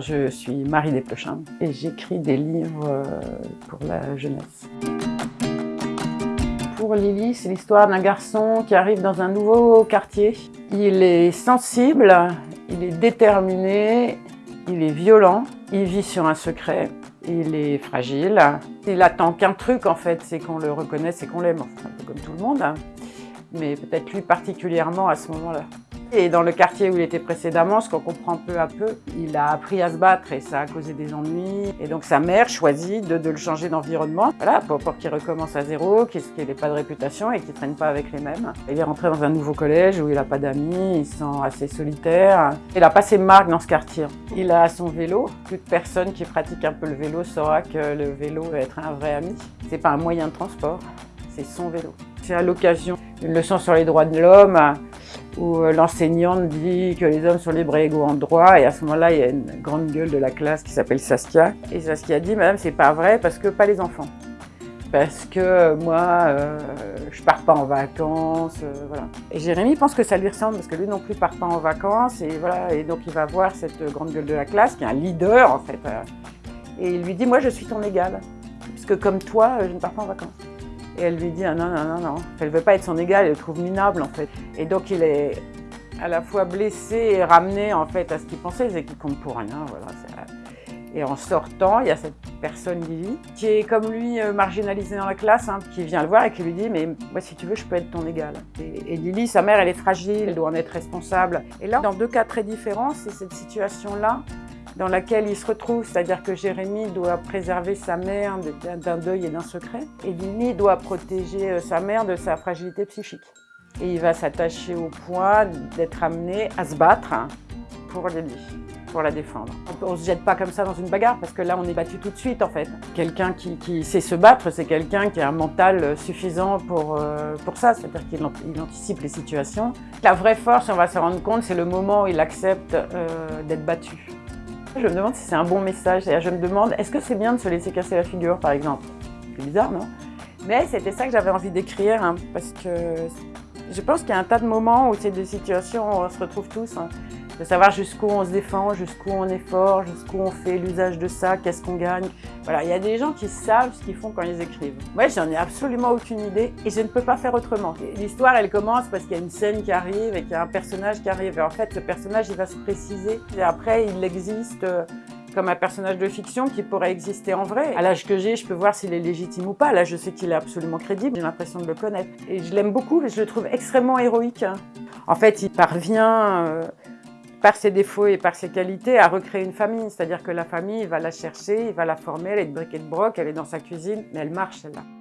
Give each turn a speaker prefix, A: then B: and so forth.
A: Je suis Marie Desplechin et j'écris des livres euh, pour la jeunesse. Pour Lily, c'est l'histoire d'un garçon qui arrive dans un nouveau quartier. Il est sensible, il est déterminé, il est violent, il vit sur un secret, il est fragile. Il attend qu'un truc en fait, c'est qu'on le reconnaisse et qu'on l'aime, un peu comme tout le monde. Hein. Mais peut-être lui particulièrement à ce moment-là. Et dans le quartier où il était précédemment, ce qu'on comprend peu à peu, il a appris à se battre et ça a causé des ennuis. Et donc sa mère choisit de, le changer d'environnement, voilà, pour, pour qu'il recommence à zéro, qu'il n'ait pas de réputation et qu'il ne traîne pas avec les mêmes. Il est rentré dans un nouveau collège où il n'a pas d'amis, il se sent assez solitaire. Il a pas ses marques dans ce quartier. Il a son vélo. Toute personne qui pratique un peu le vélo saura que le vélo va être un vrai ami. C'est pas un moyen de transport, c'est son vélo. C'est à l'occasion d'une leçon sur les droits de l'homme où euh, l'enseignante dit que les hommes sont libres et égaux en droit, et à ce moment-là, il y a une grande gueule de la classe qui s'appelle Saskia, et Saskia dit « Madame, c'est pas vrai, parce que pas les enfants. Parce que euh, moi, euh, je pars pas en vacances, voilà. » Et Jérémy pense que ça lui ressemble, parce que lui non plus part pas en vacances, et voilà, et donc il va voir cette grande gueule de la classe, qui est un leader, en fait, et il lui dit « Moi, je suis ton égal, puisque comme toi, je ne pars pas en vacances. » Et elle lui dit ah, non, non, non, non. Elle ne veut pas être son égal, elle le trouve minable en fait. Et donc il est à la fois blessé et ramené en fait à ce qu'il pensait, c'est qu'il compte pour rien. Et en sortant, il y a cette personne, Lily, qui est comme lui euh, marginalisée dans la classe, hein, qui vient le voir et qui lui dit « mais si tu veux, je peux être ton égal ». Et, et Lily, sa mère, elle est fragile, elle doit en être responsable. Et là, dans deux cas très différents, c'est cette situation-là dans laquelle il se retrouve, c'est-à-dire que Jérémie doit préserver sa mère d'un deuil et d'un secret, et Lily doit protéger euh, sa mère de sa fragilité psychique. Et il va s'attacher au point d'être amené à se battre pour Lily, pour la défendre. On ne se jette pas comme ça dans une bagarre, parce que là, on est battu tout de suite, en fait. Quelqu'un qui, sait se battre, c'est quelqu'un qui a un mental euh, suffisant pour, euh, pour ça, c'est-à-dire qu'il anticipe les situations. La vraie force, on va se rendre compte, c'est le moment où il accepte d'être battu. Je me demande si c'est un bon message. Je me demande, est-ce que c'est bien de se laisser casser la figure, par exemple? C'est bizarre, non? Mais c'était ça que j'avais envie d'écrire, hein, parce que je pense qu'il y a un tas de moments où c'est des situations où on se retrouve tous. Hein de savoir jusqu'où on se défend, jusqu'où on est fort, jusqu'où on fait l'usage de ça, qu'est-ce qu'on gagne. Voilà, il y a des gens qui savent ce qu'ils font quand ils écrivent. Moi, j'en ai absolument aucune idée et je ne peux pas faire autrement. L'histoire, elle commence parce qu'il y a une scène qui arrive et qu'il y a un personnage qui arrive. Et en fait, ce personnage, il va se préciser. Et après, il existe euh, comme un personnage de fiction qui pourrait exister en vrai. À l'âge que j'ai, je peux voir s'il est légitime ou pas. Là, je sais qu'il est absolument crédible, j'ai l'impression de le connaître. Et je l'aime beaucoup, je le trouve extrêmement héroïque. En fait, il parvient euh, par ses défauts et par ses qualités, à recréer une famille. C'est-à-dire que la famille, il va la chercher, il va la former, elle est de briquet de broc, elle est dans sa cuisine, mais elle marche celle-là.